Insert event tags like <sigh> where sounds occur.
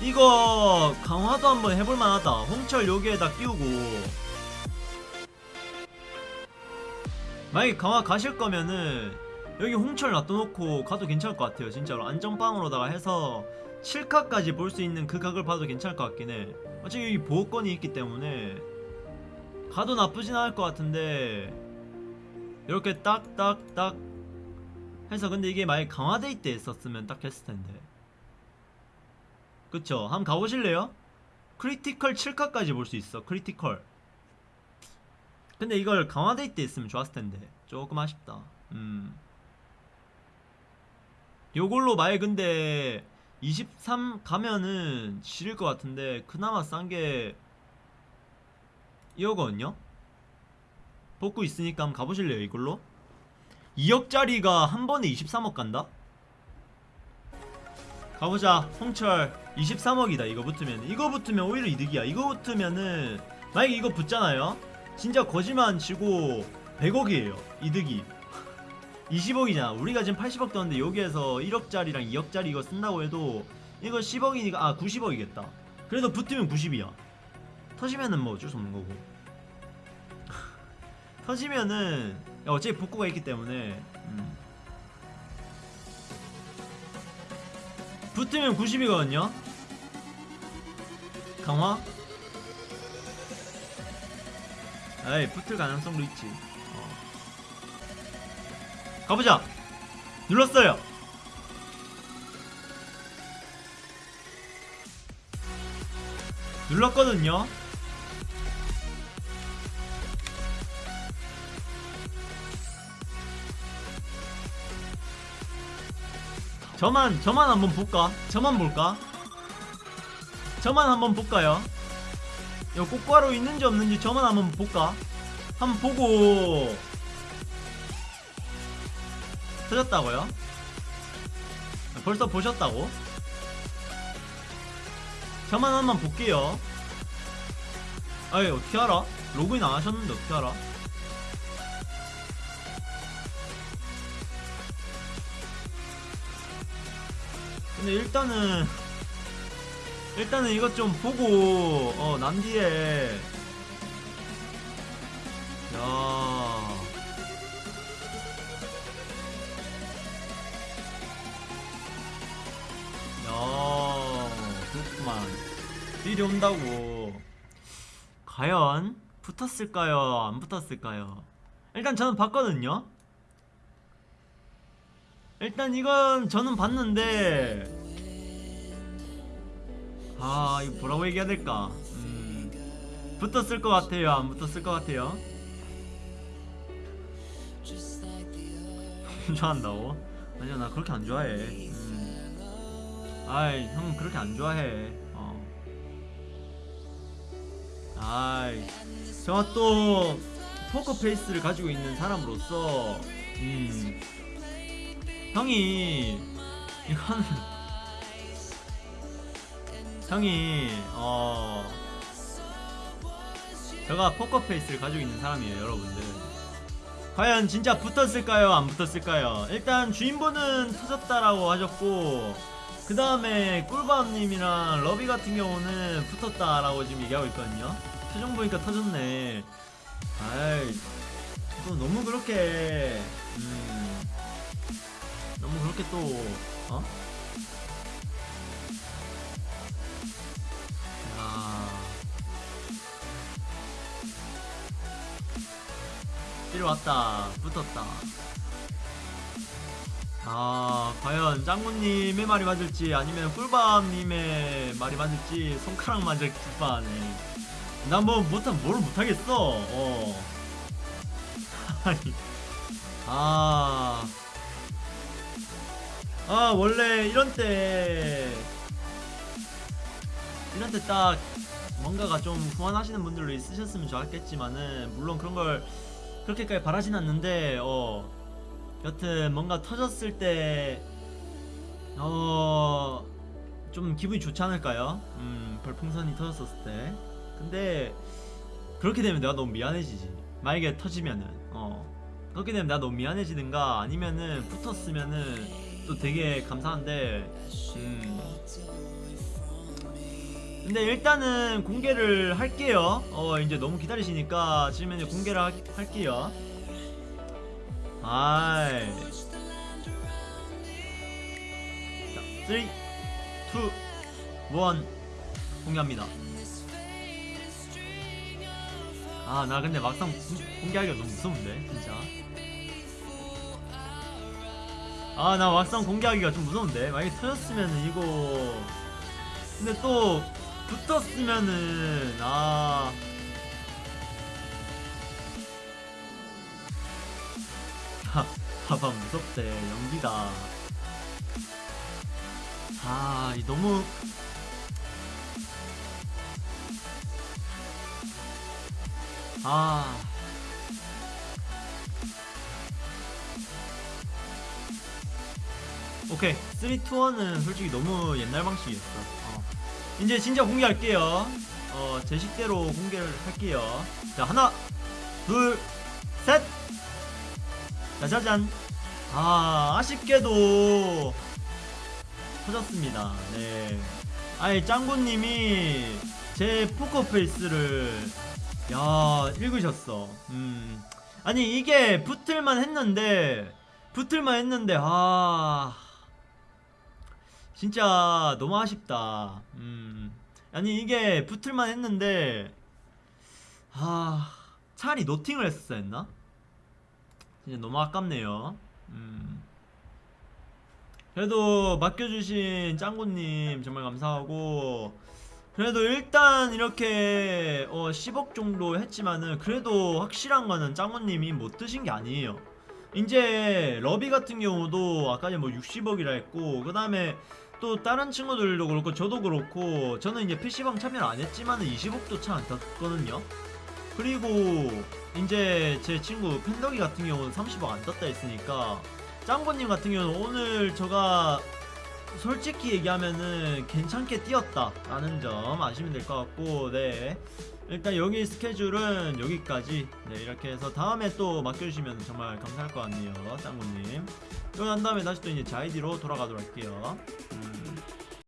이거 강화도 한번 해볼 만하다. 홍철 여기에다 끼우고. 만약에 강화 가실 거면은 여기 홍철 놔둬놓고 가도 괜찮을 것 같아요. 진짜로 안전빵으로다가 해서 7카까지 볼 수 있는 그 각을 봐도 괜찮을 것 같긴 해. 어차피 여기 보호권이 있기 때문에 가도 나쁘진 않을 것 같은데 이렇게 딱딱딱 해서 근데 이게 만약에 강화day 때 했었으면 딱 했을 텐데 그쵸 한번 가보실래요? critical 7카까지 볼 수 있어 critical 근데 이걸 강화day 때 했으면 좋았을 텐데 조금 아쉽다 음 요걸로 만약 근데 23 가면은 지릴 것 같은데 그나마 싼 게 이거거든요 복구 있으니까 한번 가보실래요 이걸로? 2억짜리가 한 번에 23억 간다? 가보자. 홍철. 23억이다. 이거 붙으면. 이거 붙으면 오히려 이득이야. 이거 붙으면은 만약에 이거 붙잖아요. 진짜 거짓말 치고 100억이에요. 이득이. <laughs> 20억이잖아 우리가 지금 80억 떴는데 여기에서 1억짜리랑 2억짜리 이거 쓴다고 해도 이거 10억이니까 아 90억이겠다. 그래도 붙으면 90이야. 터지면은 뭐 어쩔 수 없는 거고. <laughs> 터지면은 야, 어차피 복구가 있기 때문에 음. 붙으면 90이거든요. 강화? 에이 붙을 가능성도 있지. 어. 가보자. 눌렀어요. 눌렀거든요 저만 저만 한번 볼까? 저만 볼까? 저만 한번 볼까요? 요 꽃가루 있는지 없는지 저만 한번 볼까? 한번 보고 터졌다고요? 벌써 보셨다고? 저만 한번 볼게요 아이 어떻게 알아? 로그인 안 하셨는데 어떻게 알아? 근데 일단은 일단은 이것 좀 보고 어 남뒤에 야 야, 그렇구만. 딜이 온다고. 과연 붙었을까요? 안 붙었을까요? 일단 저는 봤거든요. 일단 이건 저는 봤는데 아 이거 뭐라고 얘기해야 될까? 음, 붙었을 것 같아요. 안 붙었을 것 같아요. <laughs> 좋아한다고? 아니야 나 그렇게 안 좋아해. 음. 아이 형 그렇게 안 좋아해. 어. 아이 제가 또 포커 페이스를 가지고 있는 사람으로서 음. 형이 이거는 형이 어 제가 포커 페이스를 가지고 있는 사람이에요 여러분들. 과연 진짜 붙었을까요? 안 붙었을까요? 일단 주인분은 터졌다라고 하셨고 그 다음에 꿀밤님이랑 러비 같은 경우는 붙었다라고 지금 얘기하고 있거든요. 표정 보니까 터졌네. 아이 또 너무 그렇게 음 너무 그렇게 또 어? 야. 일 왔다. 붙었다. 아 과연 짱구님의 말이 맞을지 아니면 꿀밤님의 말이 맞을지 손가락 맞을 듯하네 난뭐 못한 뭘 못하겠어. 어. <laughs> 아니. 아 아 원래 이런 때 이런 때 딱 뭔가가 좀 후원하시는 분들도 있으셨으면 좋았겠지만은 물론 그런 걸 그렇게까지 바라진 않는데 어 여튼 뭔가 터졌을 때 어 좀 기분이 좋지 않을까요? 음 별풍선이 터졌었을 때 근데 그렇게 되면 내가 너무 미안해지지 만약에 터지면은 어 그렇게 되면 내가 너무 미안해지든가 아니면은 붙었으면은 또 되게 감사한데 음 근데 일단은 공개를 할게요. 어 이제 너무 기다리시니까 지금 이제 공개를 하- 할게요. 아이. 자, 3, 2, 1 공개합니다. 아 나 근데 막상 공- 공개하기가 너무 무서운데 진짜. 아 나 막상 공개하기가 좀 무서운데. 만약에 터졌으면은 이거. 근데 또 붙었으면은 아. 하, 봐봐 무섭대. 연기다 아이 너무. 아 오케이. 3, 2, 1은 솔직히 너무 옛날 방식이었어. 어. 이제 진짜 공개할게요. 어, 제 식대로 공개를 할게요. 자 하나 둘셋. 짜자잔. 아 아쉽게도 터졌습니다. 네. 아이 짱구님이 제 포커페이스를 야 읽으셨어. 음. 아니 이게 붙을만 했는데 붙을만 했는데 아 진짜 너무 아쉽다. 음. 아니 이게 붙을만 했는데 아 차라리 노팅을 했었어야 했나? 진짜 너무 아깝네요. 음. 그래도 맡겨주신 짱구님 정말 감사하고 그래도 일단 이렇게 어 10억 정도 했지만은 그래도 확실한 거는 짱구님이 못 드신 게 아니에요. 이제 러비 같은 경우도 아까 뭐 60억이라 했고 그 다음에 또 다른 친구들도 그렇고 저도 그렇고 저는 이제 PC방 참여를 안 했지만은 20억도 차안 떴거든요. 그리고 이제 제 친구 팬더기 같은 경우는 30억 안 떴다 했으니까 짱구님 같은 경우는 오늘 제가 솔직히 얘기하면은 괜찮게 뛰었다 라는 점 아시면 될 것 같고 네. 일단 여기 스케줄은 여기까지. 네 이렇게 해서 다음에 또 맡겨주시면 정말 감사할 것 같네요 짱구님. 그러고 난 다음에 다시 또 이제 제 아이디로 돌아가도록 할게요. 음.